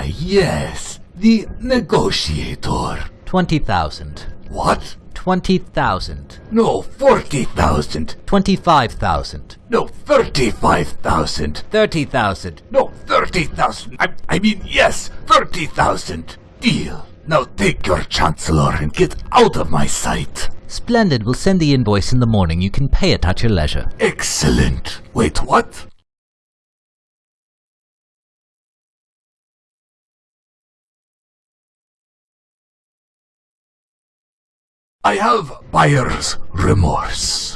Ah, yes. The negotiator. 20,000. What? 20,000. No, 40,000. 25,000. No, 35,000. 30,000. No, 30,000. I, I mean, yes, 30,000. Deal. Now take your chancellor and get out of my sight. Splendid. We'll send the invoice in the morning. You can pay it at your leisure. Excellent. Wait, what? I have buyer's remorse.